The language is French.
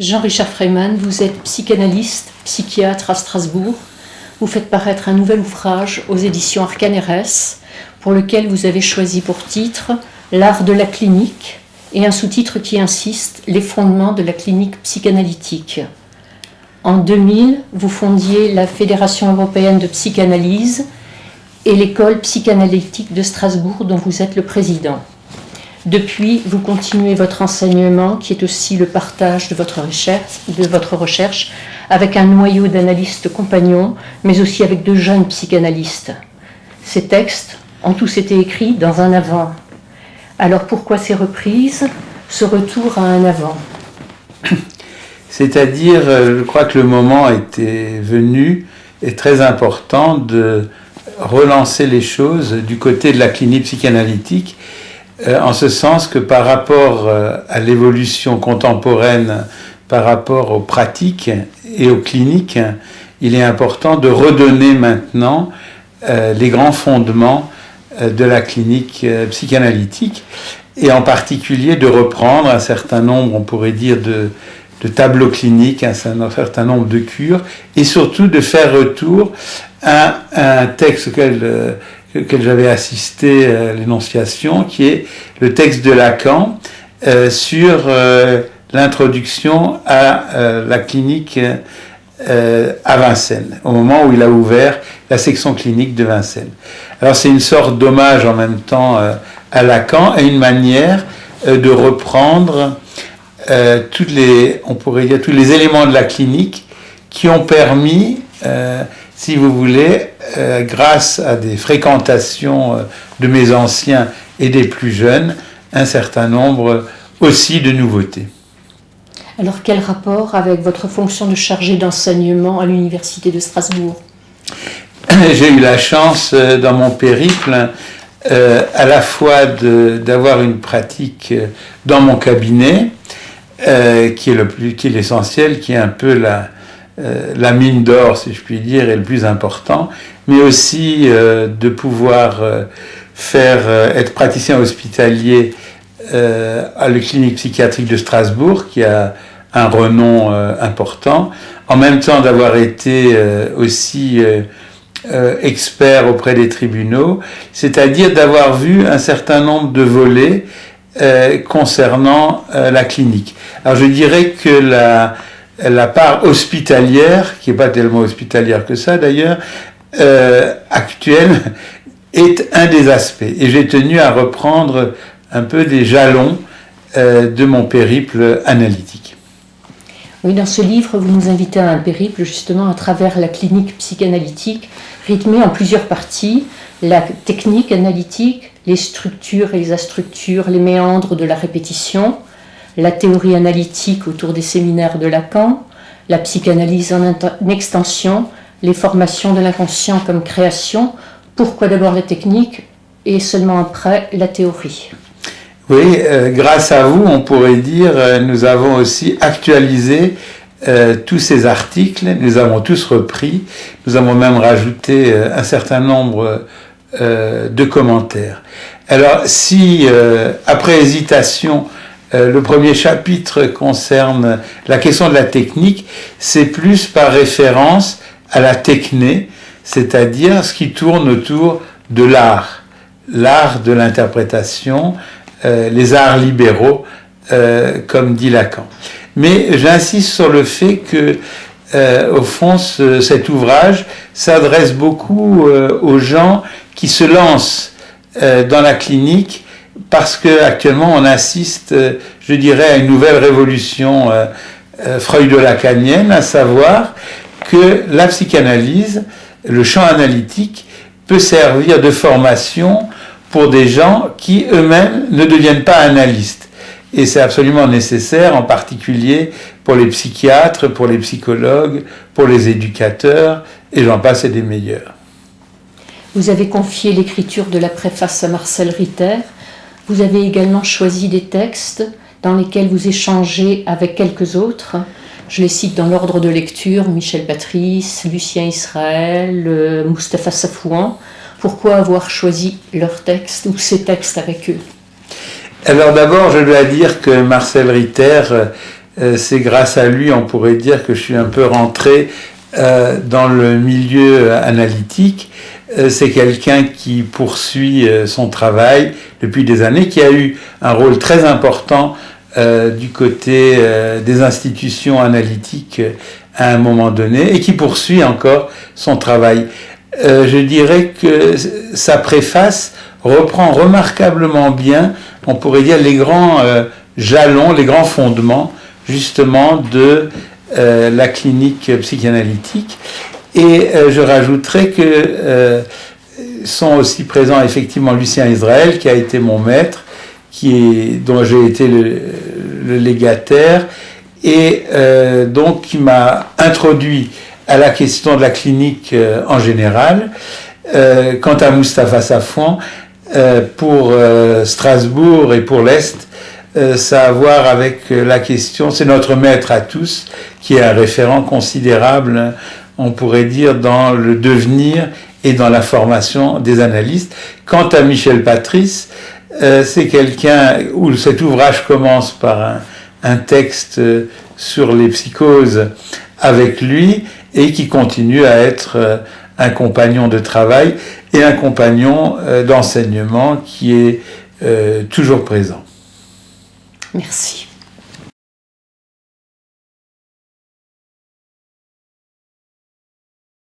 Jean-Richard Freyman, vous êtes psychanalyste, psychiatre à Strasbourg. Vous faites paraître un nouvel ouvrage aux éditions Arcane RS, pour lequel vous avez choisi pour titre L'art de la clinique et un sous-titre qui insiste Les fondements de la clinique psychanalytique. En 2000, vous fondiez la Fédération européenne de psychanalyse et l'école psychanalytique de Strasbourg dont vous êtes le président. Depuis, vous continuez votre enseignement qui est aussi le partage de votre recherche, avec un noyau d'analystes compagnons, mais aussi avec de jeunes psychanalystes. Ces textes ont tous été écrits dans un avant. Alors pourquoi ces reprises, ce retour à un avant C'est-à-dire, euh, je crois que le moment était venu et très important de relancer les choses du côté de la clinique psychanalytique, en ce sens que par rapport euh, à l'évolution contemporaine, par rapport aux pratiques et aux cliniques, il est important de redonner maintenant les grands fondements de la clinique psychanalytique et en particulier de reprendre un certain nombre, on pourrait dire, de tableaux cliniques, un certain nombre de cures, et surtout de faire retour à un texte auquel, euh, j'avais assisté à l'énonciation, qui est le texte de Lacan euh, sur euh, l'introduction à la clinique à Vincennes, au moment où il a ouvert la section clinique de Vincennes. Alors c'est une sorte d'hommage en même temps à Lacan et une manière de reprendre euh, toutes les, on pourrait dire, tous les éléments de la clinique qui ont permis, euh, si vous voulez, euh, grâce à des fréquentations de mes anciens et des plus jeunes, un certain nombre aussi de nouveautés. Alors quel rapport avec votre fonction de chargé d'enseignement à l'Université de Strasbourg? J'ai eu la chance dans mon périple à la fois d'avoir une pratique dans mon cabinet, euh, qui est le l'essentiel, qui est un peu la, euh, la mine d'or, si je puis dire, et le plus important, mais aussi euh, de pouvoir faire être praticien hospitalier à la clinique psychiatrique de Strasbourg, qui a un renom important, en même temps d'avoir été aussi expert auprès des tribunaux, c'est-à-dire d'avoir vu un certain nombre de volets euh, concernant euh, la clinique. Alors je dirais que la, la part hospitalière, qui n'est pas tellement hospitalière que ça d'ailleurs, euh, actuelle, est un des aspects. Et j'ai tenu à reprendre un peu des jalons de mon périple analytique. Oui, dans ce livre, vous nous invitez à un périple justement à travers la clinique psychanalytique, rythmée en plusieurs parties, la technique analytique, les structures et les astructures, les méandres de la répétition, la théorie analytique autour des séminaires de Lacan, la psychanalyse en extension, les formations de l'inconscient comme création, pourquoi d'abord la technique et seulement après la théorie. Oui, euh, grâce à vous, on pourrait dire, euh, nous avons aussi actualisé euh, tous ces articles, nous avons tous repris, nous avons même rajouté un certain nombre de commentaires. Alors si, après hésitation, le premier chapitre concerne la question de la technique, c'est plus par référence à la techné, c'est-à-dire ce qui tourne autour de l'art, l'art de l'interprétation, les arts libéraux, comme dit Lacan. Mais j'insiste sur le fait que au fond, cet ouvrage s'adresse beaucoup aux gens qui se lance euh, dans la clinique parce qu'actuellement on assiste, euh, je dirais, à une nouvelle révolution euh, freudo-lacanienne, à savoir que la psychanalyse, le champ analytique, peut servir de formation pour des gens qui eux-mêmes ne deviennent pas analystes. Et c'est absolument nécessaire, en particulier pour les psychiatres, pour les psychologues, pour les éducateurs, et j'en passe et des meilleurs. Vous avez confié l'écriture de la préface à Marcel Ritter. Vous avez également choisi des textes dans lesquels vous échangez avec quelques autres. Je les cite dans l'ordre de lecture, Michel Patrice, Lucien Israël, euh, Mustapha Safouan. Pourquoi avoir choisi leurs textes ou ces textes avec eux? Alors d'abord, je dois dire que Marcel Ritter c'est grâce à lui, on pourrait dire que je suis un peu rentré dans le milieu analytique. c'est quelqu'un qui poursuit son travail depuis des années, qui a eu un rôle très important du côté des institutions analytiques à un moment donné et qui poursuit encore son travail. Euh, je dirais que sa préface reprend remarquablement bien, on pourrait dire, les grands euh, jalons, les grands fondements justement de euh, la clinique psychanalytique. Et je rajouterai que sont aussi présents effectivement Lucien Israël, qui a été mon maître, qui est, dont j'ai été le, le, légataire, et donc qui m'a introduit à la question de la clinique euh, en général. Euh, quant à Mustapha euh, pour Strasbourg et pour l'Est, ça a à voir avec la question, c'est notre maître à tous, qui est un référent considérable, on pourrait dire, dans le devenir et dans la formation des analystes. Quant à Michel Patrice, c'est quelqu'un où cet ouvrage commence par un, un texte sur les psychoses avec lui et qui continue à être euh, un compagnon de travail et un compagnon euh, d'enseignement qui est euh, toujours présent. Merci.